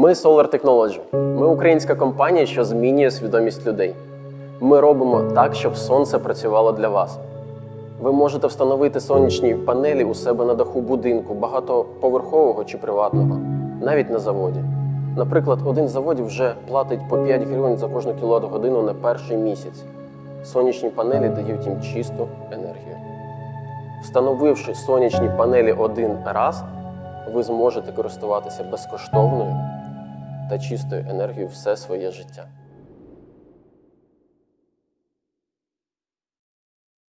Ми Solar Technology. Ми українська компанія, що змінює свідомість людей. Ми робимо так, щоб сонце працювало для вас. Ви можете встановити сонячні панелі у себе на даху будинку, багатоповерхового чи приватного, навіть на заводі. Наприклад, один з заводів вже платить по 5 гривень за кожну кіловат-годину на перший місяць. Сонячні панелі дають їм чисту енергію. Встановивши сонячні панелі один раз, ви зможете користуватися безкоштовною та чистою енергією все своє життя.